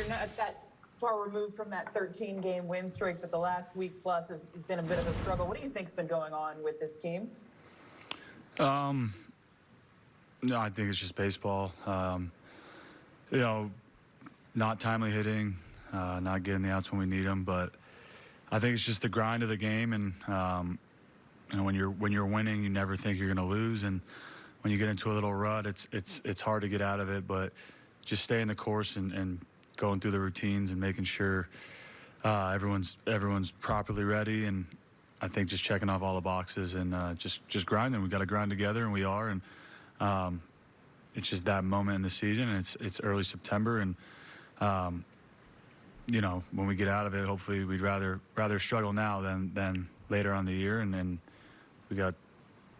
you're not that far removed from that 13 game win streak, but the last week plus has, has been a bit of a struggle. What do you think's been going on with this team? Um, no, I think it's just baseball. Um, you know, not timely hitting, uh, not getting the outs when we need them, but I think it's just the grind of the game. And um, you know, when you're when you're winning, you never think you're going to lose, and when you get into a little rut, it's it's it's hard to get out of it. But just stay in the course and, and going through the routines and making sure uh, everyone's everyone's properly ready and I think just checking off all the boxes and uh, just just grinding. We got to grind together, and we are. And um, it's just that moment in the season. And it's it's early September, and um, you know when we get out of it, hopefully we'd rather rather struggle now than than later on the year. And then we got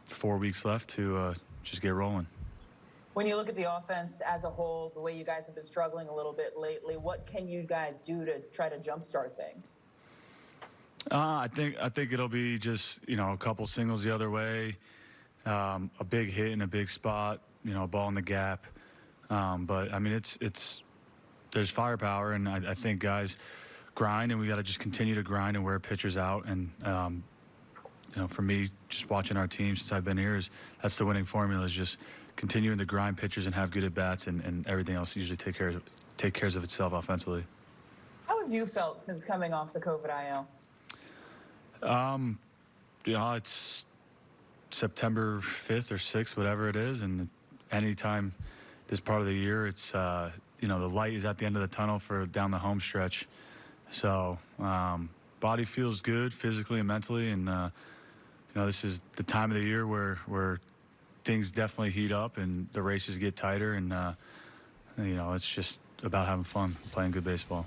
four weeks left to uh, just get rolling. When you look at the offense as a whole, the way you guys have been struggling a little bit lately, what can you guys do to try to jumpstart things? Uh, I think I think it'll be just you know a couple singles the other way, um, a big hit in a big spot, you know, a ball in the gap. Um, but I mean, it's it's there's firepower, and I, I think guys grind, and we got to just continue to grind and wear pitchers out. And um, you know, for me, just watching our team since I've been here is that's the winning formula is just continuing to grind pitchers and have good at bats, and, and everything else usually take care of, take cares of itself offensively. How have you felt since coming off the COVID IL? Um, you know, it's September 5th or 6th, whatever it is, and anytime this part of the year, it's uh, you know the light is at the end of the tunnel for down the home stretch. So um, body feels good physically and mentally, and uh, you know this is the time of the year where where things definitely heat up and the races get tighter, and uh, you know it's just about having fun, playing good baseball.